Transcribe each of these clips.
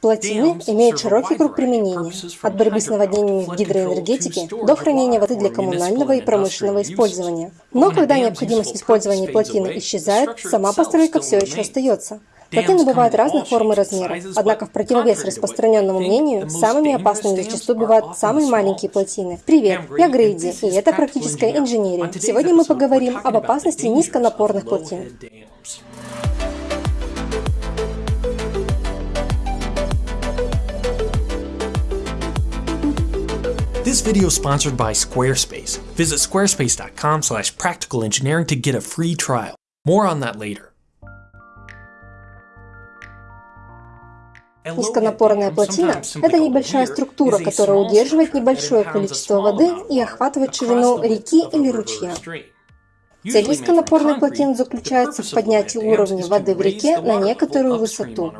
Плотины имеют широкий круг применения, от борьбы с наводнениями в гидроэнергетике до хранения воды для коммунального и промышленного использования. Но когда необходимость в использовании плотины исчезает, сама постройка все еще остается. Плотины бывают разных форм и размеров, однако в противовес распространенному мнению, самыми опасными зачастую бывают самые маленькие плотины. Привет, я Грейди, и это практическая инженерия. Сегодня мы поговорим об опасности низконапорных плотин. This video is sponsored by Squarespace. Visit squarespace.com slash practicalengineering to get a free trial. More on that later. Низконапорная плотина – это небольшая структура, которая удерживает небольшое количество воды и охватывает ширину реки или ручья. Цель низконапорной плотины заключается в поднятии уровня воды в реке на некоторую высоту.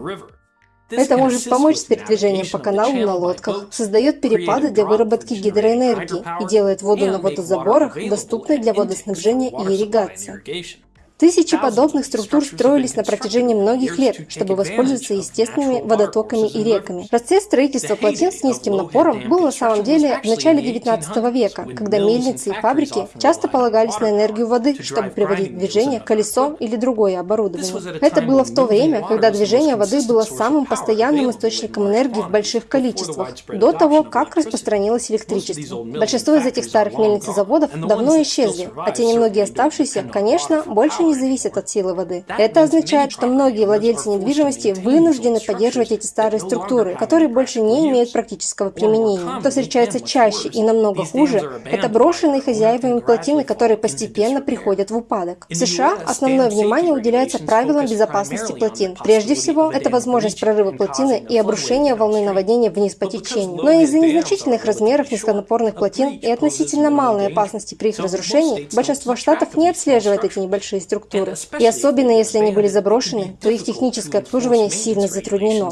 Это может помочь с передвижением по каналу на лодках, создает перепады для выработки гидроэнергии и делает воду на водозаборах доступной для водоснабжения и ирригации. Тысячи подобных структур строились на протяжении многих лет, чтобы воспользоваться естественными водотоками и реками. Процесс строительства плотин с низким напором был на самом деле в начале 19 века, когда мельницы и фабрики часто полагались на энергию воды, чтобы приводить в движение колесо или другое оборудование. Это было в то время, когда движение воды было самым постоянным источником энергии в больших количествах, до того, как распространилось электричество. Большинство из этих старых мельниц и заводов давно исчезли, а те немногие оставшиеся, конечно, больше не зависят от силы воды. Это означает, что многие владельцы недвижимости вынуждены поддерживать эти старые структуры, которые больше не имеют практического применения. Что встречается чаще и намного хуже, это брошенные хозяевами плотины, которые постепенно приходят в упадок. В США основное внимание уделяется правилам безопасности плотин. Прежде всего, это возможность прорыва плотины и обрушения волны наводнения вниз по течению. Но из-за незначительных размеров низконапорных плотин и относительно малой опасности при их разрушении, большинство штатов не отслеживает эти небольшие структуры структуры. И особенно если они были заброшены, то их техническое обслуживание сильно затруднено.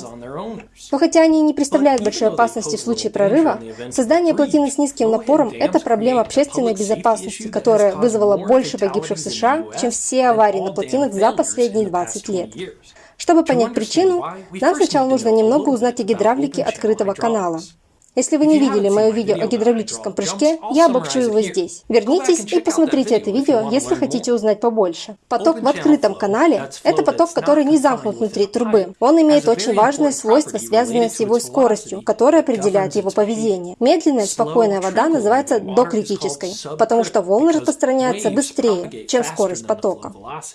Но хотя они не представляют большой опасности в случае прорыва, создание плотины с низким напором – это проблема общественной безопасности, которая вызвала больше погибших в США, чем все аварии на плотинах за последние 20 лет. Чтобы понять причину, нам сначала нужно немного узнать о гидравлике открытого канала. Если вы не видели мое видео о гидравлическом прыжке, я обобщу его здесь. Вернитесь и посмотрите это видео, если хотите узнать побольше. Поток в открытом канале – это поток, который не замкнут внутри трубы. Он имеет очень важное свойство, связанное с его скоростью, которое определяет его поведение. Медленная, спокойная вода называется докритической, потому что волны распространяются быстрее, чем скорость потока.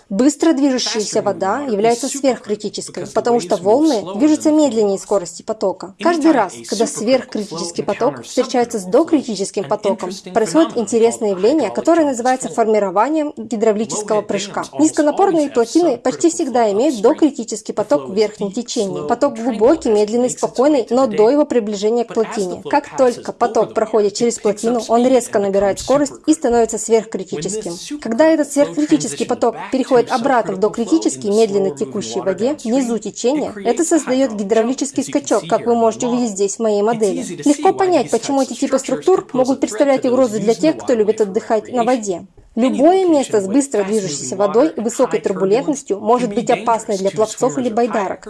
Быстро движущаяся вода является сверхкритической, потому что волны движутся медленнее скорости потока. Каждый раз, когда сверхкритическая критический поток встречается с докритическим потоком, происходит интересное явление, которое называется формированием гидравлического прыжка. Низконапорные плотины почти всегда имеют докритический поток в верхнем течении. Поток глубокий, медленный, спокойный, но до его приближения к плотине. Как только поток проходит через плотину, он резко набирает скорость и становится сверхкритическим. Когда этот сверхкритический поток переходит обратно в докритический, медленно текущей воде, внизу течения, это создает гидравлический скачок, как вы можете увидеть здесь в моей модели. Легко понять, почему эти типы структур могут представлять угрозу для тех, кто любит отдыхать на воде. Любое место с быстро движущейся водой и высокой турбулентностью может быть опасной для пловцов или байдарок.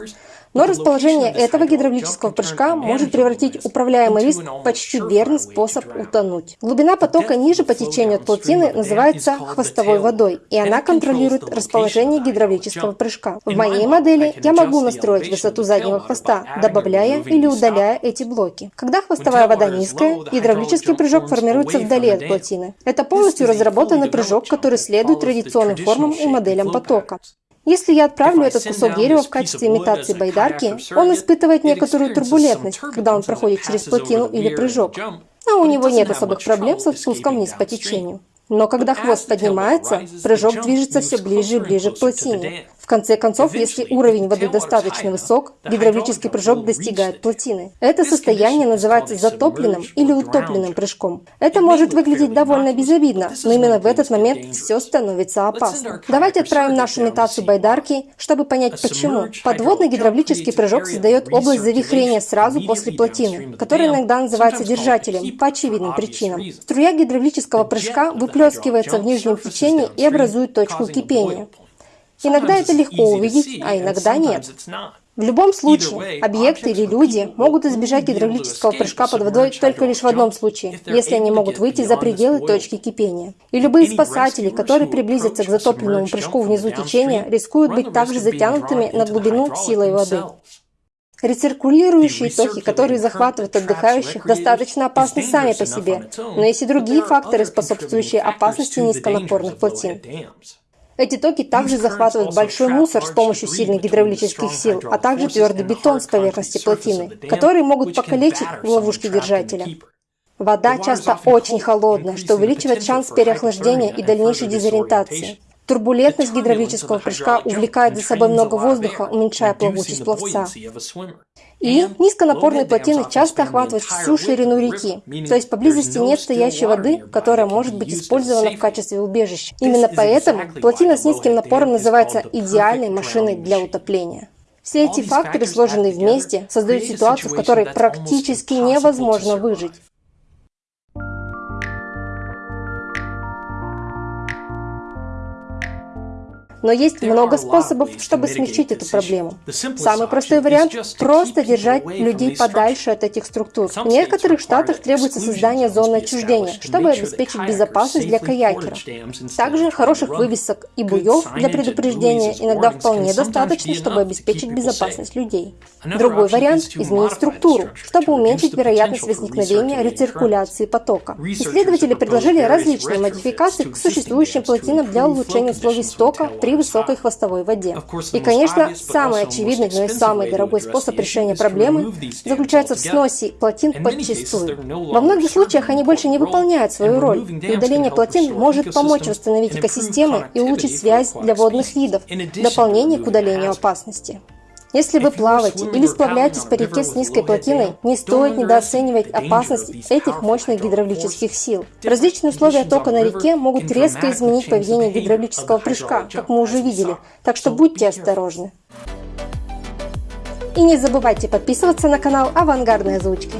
Но расположение этого гидравлического прыжка может превратить управляемый риск в почти верный способ утонуть. Глубина потока ниже по течению от плотины называется хвостовой водой, и она контролирует расположение гидравлического прыжка. В моей модели я могу настроить высоту заднего хвоста, добавляя или удаляя эти блоки. Когда хвостовая вода низкая, гидравлический прыжок формируется вдали от плотины. Это полностью разработанный прыжок, который следует традиционным формам и моделям потока. Если я отправлю этот кусок дерева в качестве имитации байдарки, он испытывает некоторую турбулентность, когда он проходит через плотину или прыжок. А у него нет особых проблем со спуском вниз по течению. Но когда хвост поднимается, прыжок движется все ближе и ближе к плотине. В конце концов, если уровень воды достаточно высок, гидравлический прыжок достигает плотины. Это состояние называется затопленным или утопленным прыжком. Это может выглядеть довольно безобидно, но именно в этот момент все становится опасным. Давайте отправим нашу имитацию байдарки, чтобы понять почему. Подводный гидравлический прыжок создает область завихрения сразу после плотины, которая иногда называется держателем по очевидным причинам. Струя гидравлического прыжка выплескивается в нижнем течении и образует точку кипения. Иногда это легко увидеть, а иногда нет. В любом случае, объекты или люди могут избежать гидравлического прыжка под водой только лишь в одном случае, если они могут выйти за пределы точки кипения. И любые спасатели, которые приблизятся к затопленному прыжку внизу течения, рискуют быть также затянутыми на глубину силой воды. Рециркулирующие токи, которые захватывают отдыхающих, достаточно опасны сами по себе, но есть и другие факторы, способствующие опасности низконапорных плотин. Эти токи также захватывают большой мусор с помощью сильных гидравлических сил, а также твердый бетон с поверхности плотины, которые могут покалечить в ловушке держателя. Вода часто очень холодная, что увеличивает шанс переохлаждения и дальнейшей дезориентации. Турбулентность гидравлического прыжка увлекает за собой много воздуха, уменьшая плавучесть пловца. И низконапорные плотины часто охватывают всю ширину реки, то есть поблизости нет стоящей воды, которая может быть использована в качестве убежища. Именно поэтому плотина с низким напором называется идеальной машиной для утопления. Все эти факторы, сложенные вместе, создают ситуацию, в которой практически невозможно выжить. Но есть много способов, чтобы смягчить эту проблему. Самый простой вариант – просто держать людей подальше от этих структур. В некоторых штатах требуется создание зоны отчуждения, чтобы обеспечить безопасность для каякеров. Также хороших вывесок и буев для предупреждения иногда вполне достаточно, чтобы обеспечить безопасность людей. Другой вариант – изменить структуру, чтобы уменьшить вероятность возникновения рециркуляции потока. Исследователи предложили различные модификации к существующим плотинам для улучшения условий стока при при высокой хвостовой воде. И, конечно, самый очевидный, но и самый дорогой способ решения проблемы заключается в сносе плотин подчистую. Во многих случаях они больше не выполняют свою роль, и удаление плотин может помочь восстановить экосистемы и улучшить связь для водных видов, дополнение к удалению опасности. Если вы плаваете или сплавляетесь по реке с низкой плотиной, не стоит недооценивать опасность этих мощных гидравлических сил. Различные условия тока на реке могут резко изменить поведение гидравлического прыжка, как мы уже видели, так что будьте осторожны. И не забывайте подписываться на канал Авангардной озвучки.